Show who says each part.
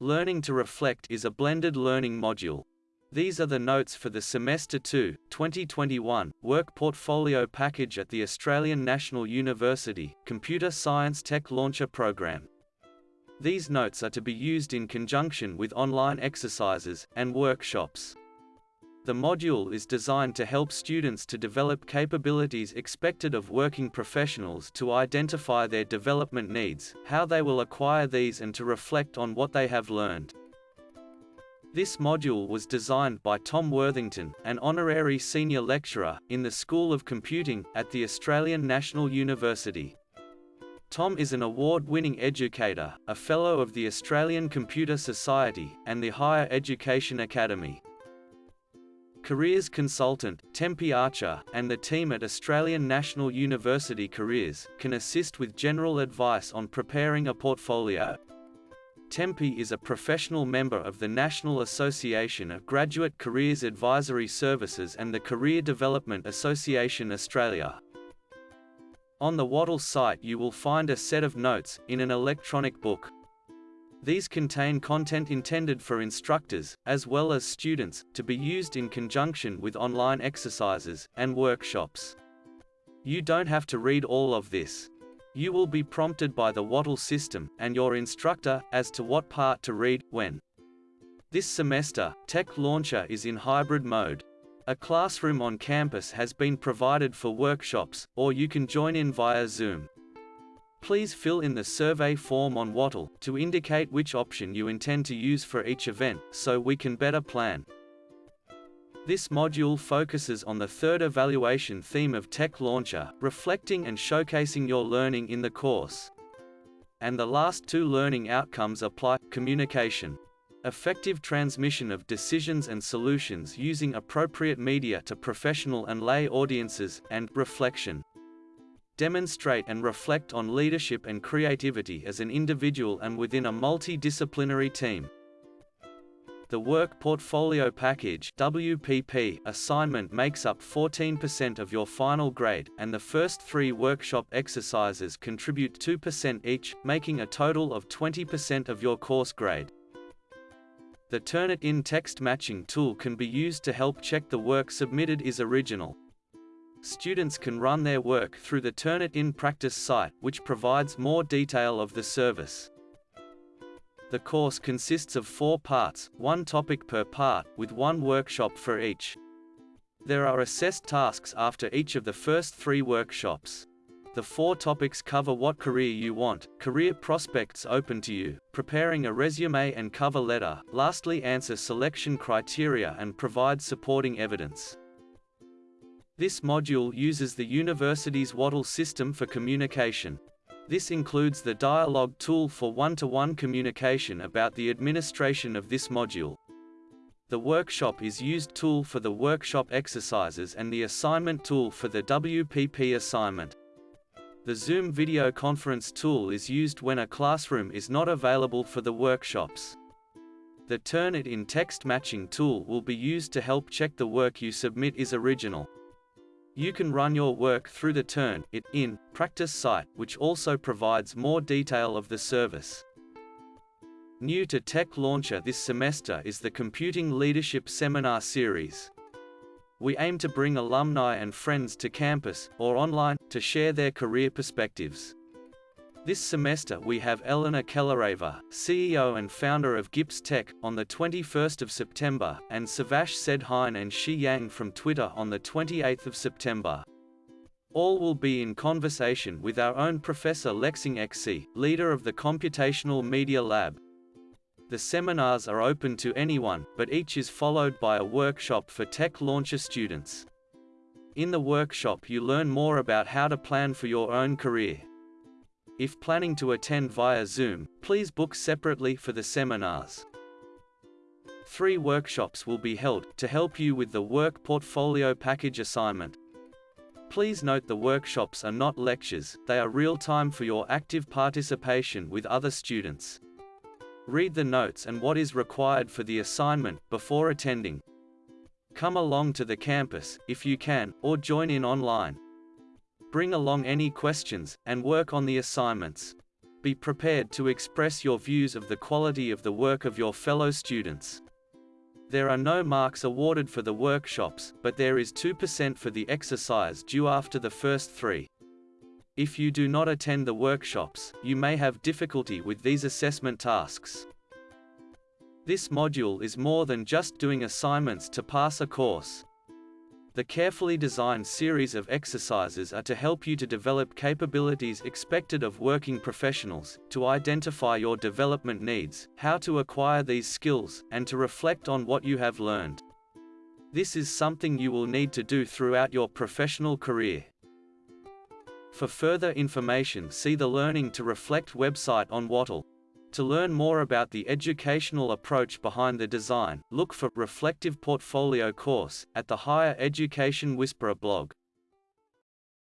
Speaker 1: Learning to Reflect is a blended learning module. These are the notes for the Semester 2, 2021, Work Portfolio Package at the Australian National University, Computer Science Tech Launcher Program. These notes are to be used in conjunction with online exercises and workshops. The module is designed to help students to develop capabilities expected of working professionals to identify their development needs, how they will acquire these and to reflect on what they have learned. This module was designed by Tom Worthington, an honorary senior lecturer in the School of Computing at the Australian National University. Tom is an award-winning educator, a Fellow of the Australian Computer Society and the Higher Education Academy. Careers consultant, Tempe Archer, and the team at Australian National University Careers, can assist with general advice on preparing a portfolio. Tempe is a professional member of the National Association of Graduate Careers Advisory Services and the Career Development Association Australia. On the Wattle site you will find a set of notes, in an electronic book, these contain content intended for instructors, as well as students, to be used in conjunction with online exercises and workshops. You don't have to read all of this. You will be prompted by the Wattle system and your instructor as to what part to read, when. This semester, Tech Launcher is in hybrid mode. A classroom on campus has been provided for workshops, or you can join in via Zoom. Please fill in the survey form on Wattle to indicate which option you intend to use for each event, so we can better plan. This module focuses on the third evaluation theme of Tech Launcher, reflecting and showcasing your learning in the course. And the last two learning outcomes apply, communication. Effective transmission of decisions and solutions using appropriate media to professional and lay audiences, and reflection demonstrate and reflect on leadership and creativity as an individual and within a multidisciplinary team. The Work Portfolio Package WPP assignment makes up 14% of your final grade, and the first three workshop exercises contribute 2% each, making a total of 20% of your course grade. The Turnitin text matching tool can be used to help check the work submitted is original. Students can run their work through the Turnitin practice site, which provides more detail of the service. The course consists of four parts, one topic per part, with one workshop for each. There are assessed tasks after each of the first three workshops. The four topics cover what career you want, career prospects open to you, preparing a resume and cover letter, lastly answer selection criteria and provide supporting evidence. This module uses the university's Wattle system for communication. This includes the dialogue tool for one-to-one -one communication about the administration of this module. The workshop is used tool for the workshop exercises and the assignment tool for the WPP assignment. The Zoom video conference tool is used when a classroom is not available for the workshops. The Turnitin text matching tool will be used to help check the work you submit is original. You can run your work through the Turnitin practice site, which also provides more detail of the service. New to Tech Launcher this semester is the Computing Leadership Seminar Series. We aim to bring alumni and friends to campus, or online, to share their career perspectives. This semester we have Elena Kellereva, CEO and founder of Gips Tech, on the 21st of September, and Suvash Sedhain and Shi Yang from Twitter on the 28th of September. All will be in conversation with our own Professor Lexing Xie, leader of the Computational Media Lab. The seminars are open to anyone, but each is followed by a workshop for Tech Launcher students. In the workshop you learn more about how to plan for your own career. If planning to attend via Zoom, please book separately for the seminars. Three workshops will be held, to help you with the Work Portfolio Package assignment. Please note the workshops are not lectures, they are real-time for your active participation with other students. Read the notes and what is required for the assignment, before attending. Come along to the campus, if you can, or join in online. Bring along any questions, and work on the assignments. Be prepared to express your views of the quality of the work of your fellow students. There are no marks awarded for the workshops, but there is 2% for the exercise due after the first three. If you do not attend the workshops, you may have difficulty with these assessment tasks. This module is more than just doing assignments to pass a course. The carefully designed series of exercises are to help you to develop capabilities expected of working professionals, to identify your development needs, how to acquire these skills, and to reflect on what you have learned. This is something you will need to do throughout your professional career. For further information see the Learning to Reflect website on Wattle. To learn more about the educational approach behind the design, look for Reflective Portfolio course at the Higher Education Whisperer blog.